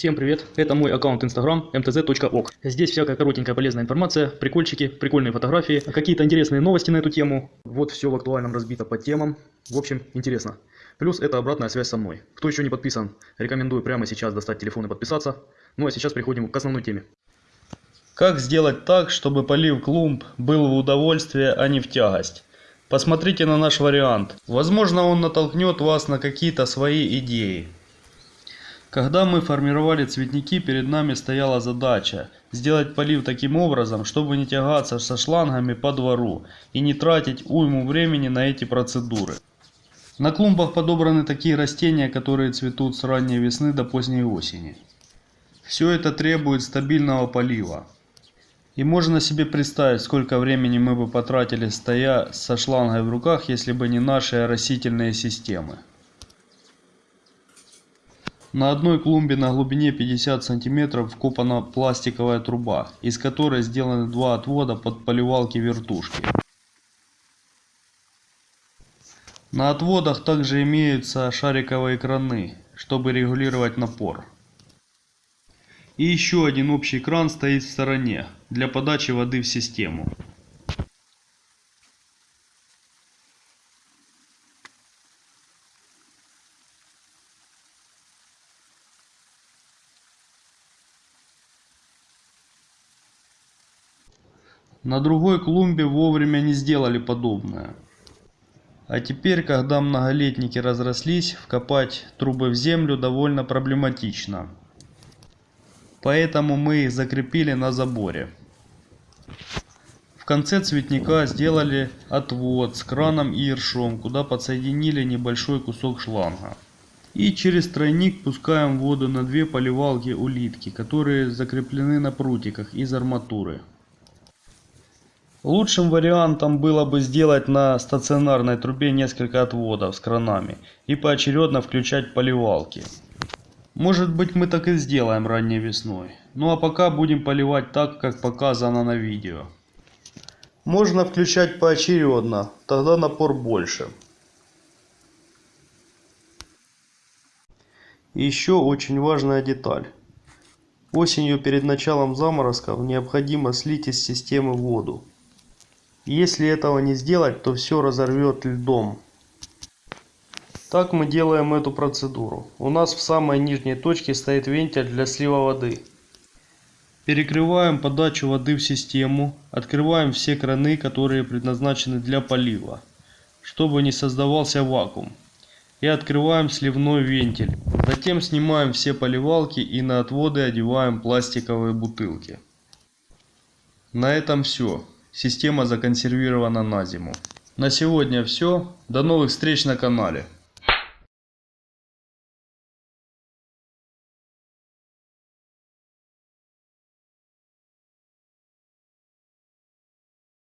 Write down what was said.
Всем привет, это мой аккаунт Instagram mtz.ok. Здесь всякая коротенькая полезная информация, прикольчики, прикольные фотографии, какие-то интересные новости на эту тему. Вот все в актуальном разбито по темам. В общем, интересно. Плюс это обратная связь со мной. Кто еще не подписан, рекомендую прямо сейчас достать телефон и подписаться. Ну а сейчас переходим к основной теме. Как сделать так, чтобы полив клумб был в удовольствие, а не в тягость? Посмотрите на наш вариант. Возможно он натолкнет вас на какие-то свои идеи. Когда мы формировали цветники, перед нами стояла задача сделать полив таким образом, чтобы не тягаться со шлангами по двору и не тратить уйму времени на эти процедуры. На клумбах подобраны такие растения, которые цветут с ранней весны до поздней осени. Все это требует стабильного полива. И можно себе представить, сколько времени мы бы потратили стоя со шлангой в руках, если бы не наши растительные системы. На одной клумбе на глубине 50 см вкопана пластиковая труба, из которой сделаны два отвода под поливалки вертушки. На отводах также имеются шариковые краны, чтобы регулировать напор. И еще один общий кран стоит в стороне, для подачи воды в систему. На другой клумбе вовремя не сделали подобное. А теперь, когда многолетники разрослись, вкопать трубы в землю довольно проблематично. Поэтому мы их закрепили на заборе. В конце цветника сделали отвод с краном и ершом, куда подсоединили небольшой кусок шланга. И через тройник пускаем воду на две поливалки улитки, которые закреплены на прутиках из арматуры. Лучшим вариантом было бы сделать на стационарной трубе несколько отводов с кранами и поочередно включать поливалки. Может быть мы так и сделаем ранней весной. Ну а пока будем поливать так, как показано на видео. Можно включать поочередно, тогда напор больше. Еще очень важная деталь. Осенью перед началом заморозков необходимо слить из системы воду. Если этого не сделать, то все разорвет льдом. Так мы делаем эту процедуру. У нас в самой нижней точке стоит вентиль для слива воды. Перекрываем подачу воды в систему, открываем все краны, которые предназначены для полива, чтобы не создавался вакуум. И открываем сливной вентиль. Затем снимаем все поливалки и на отводы одеваем пластиковые бутылки. На этом все. Система законсервирована на зиму. На сегодня все. До новых встреч на канале.